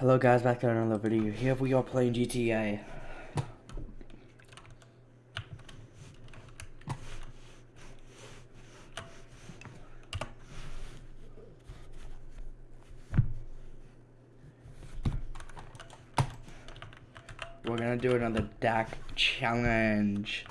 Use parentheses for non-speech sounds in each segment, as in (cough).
Hello guys, back to another video. Here we are playing GTA. We're gonna do another DAC challenge.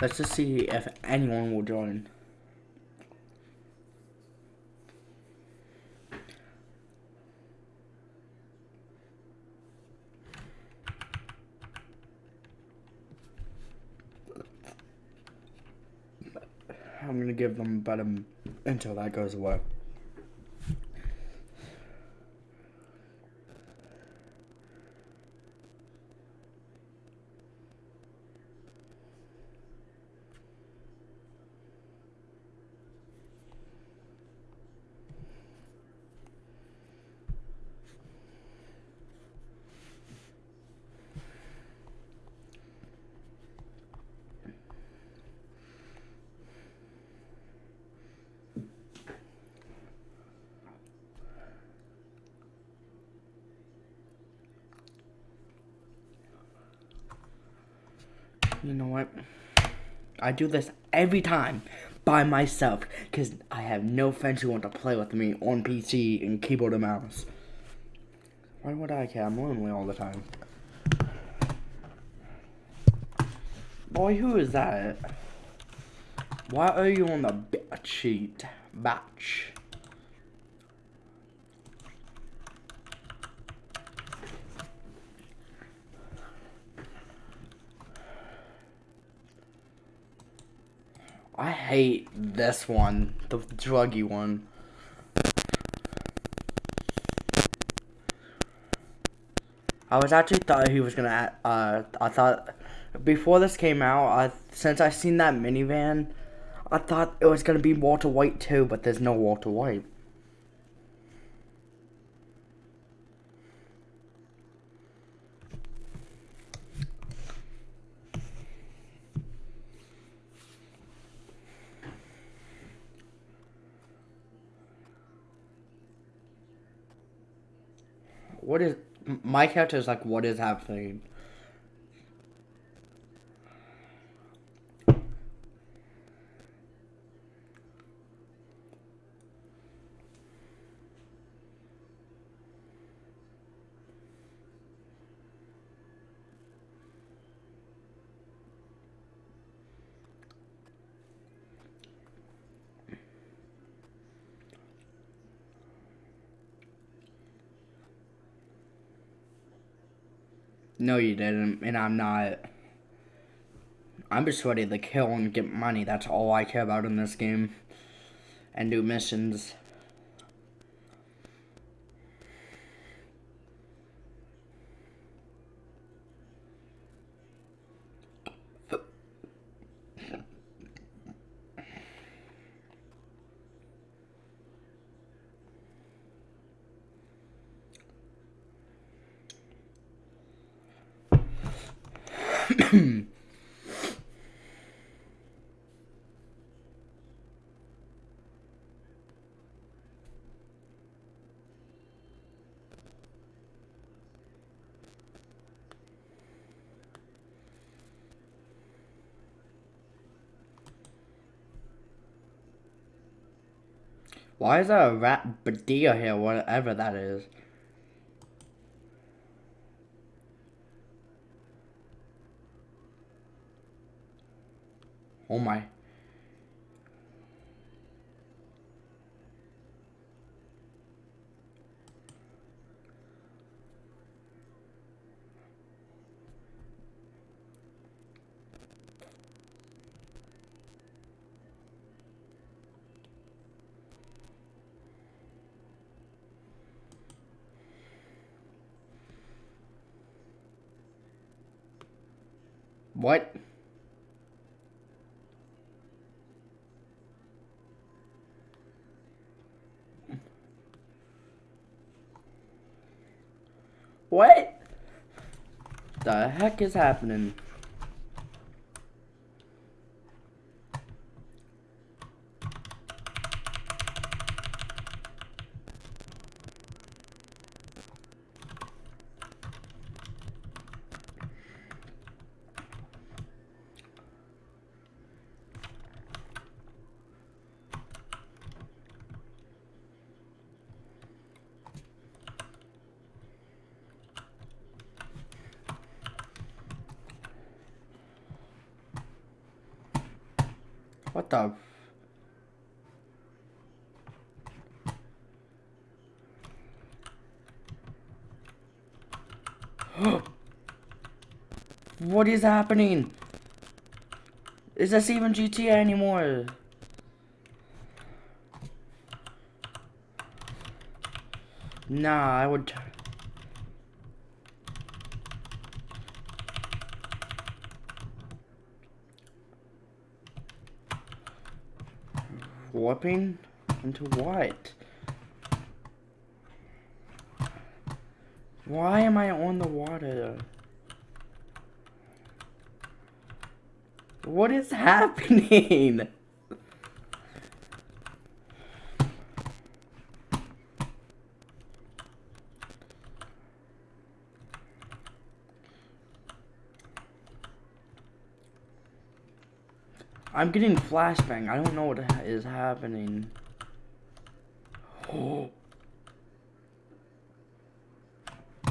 Let's just see if anyone will join. I'm gonna give them a um, until that goes away. You know what? I do this every time by myself because I have no friends who want to play with me on PC and keyboard and mouse. Why would I care? I'm lonely all the time. Boy, who is that? Why are you on the sheet? Batch. I hate this one, the druggy one. I was actually thought he was gonna. Uh, I thought before this came out, I since I seen that minivan, I thought it was gonna be Walter White too, but there's no Walter White. What is my character is like? What is happening? No, you didn't, and I'm not. I'm just ready to kill and get money. That's all I care about in this game. And do missions. Why is there a rat Badia here, whatever that is? Oh my. What? What? The heck is happening? What the? (gasps) what is happening? Is this even GTA anymore? Nah, I would... Warping? Into what? Why am I on the water? What is (laughs) happening? I'm getting flashbang. I don't know what is happening. Oh. (sighs)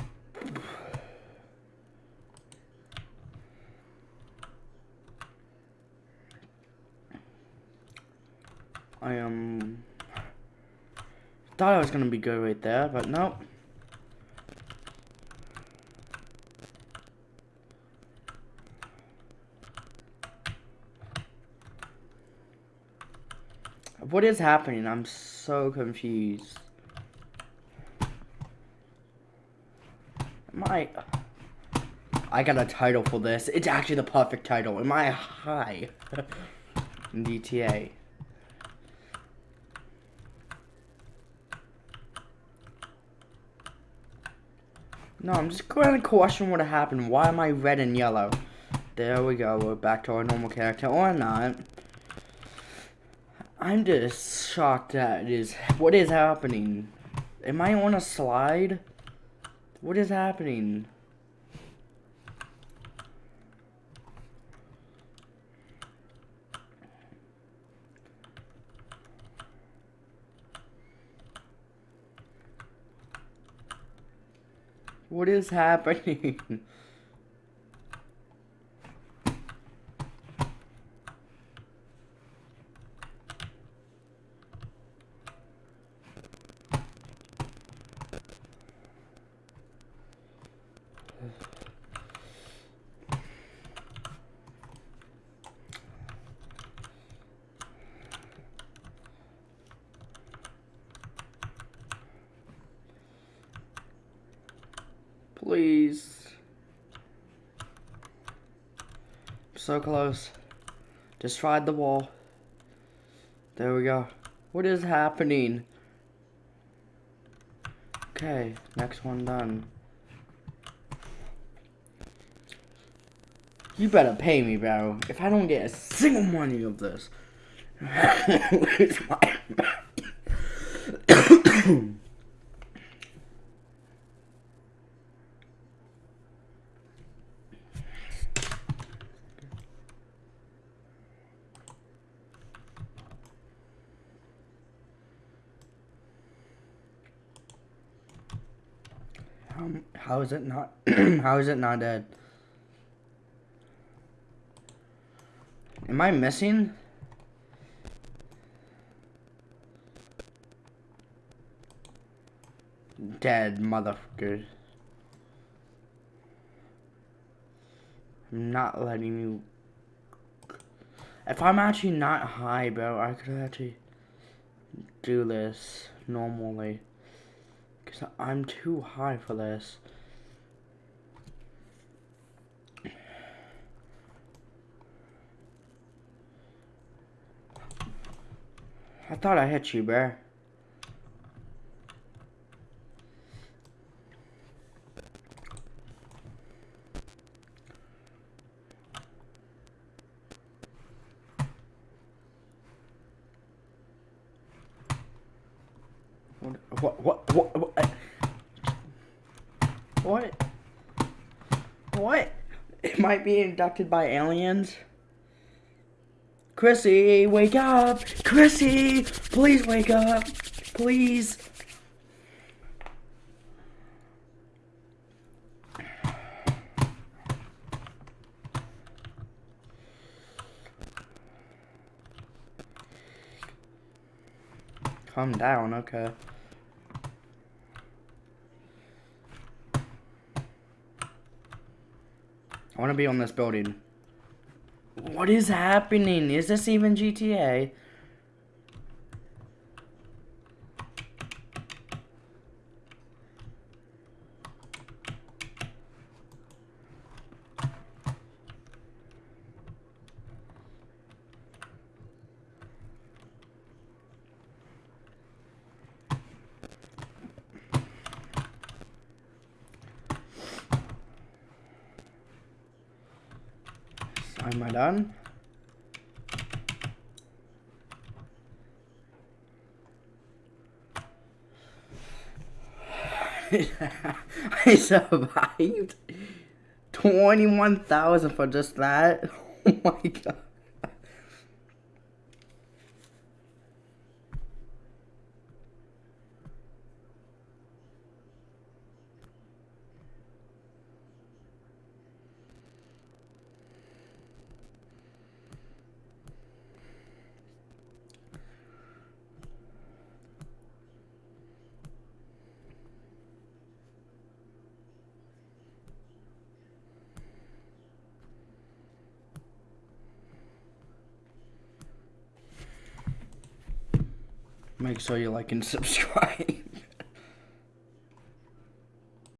I um, thought I was gonna be good right there, but nope. What is happening? I'm so confused. Am I... I got a title for this. It's actually the perfect title. Am I high? (laughs) DTA. No, I'm just going to question what happened. Why am I red and yellow? There we go. We're back to our normal character. Or not. I'm just shocked at is what is happening. Am I on a slide? What is happening? What is happening? (laughs) Please. So close. Just tried the wall. There we go. What is happening? Okay, next one done. You better pay me, bro. If I don't get a single money of this, (laughs) (coughs) (coughs) (coughs) my Um, how is it not? (clears throat) how is it not dead? Am I missing? Dead motherfucker. I'm not letting you. If I'm actually not high, bro, I could actually do this normally. Because I'm too high for this. I thought I hit you, bear. What? It might be inducted by aliens. Chrissy, wake up! Chrissy, please wake up! Please. Calm down, okay. I want to be on this building. What is happening? Is this even GTA? Am I done? I survived 21,000 for just that. (laughs) Oh my god. Make sure you like and (laughs) subscribe.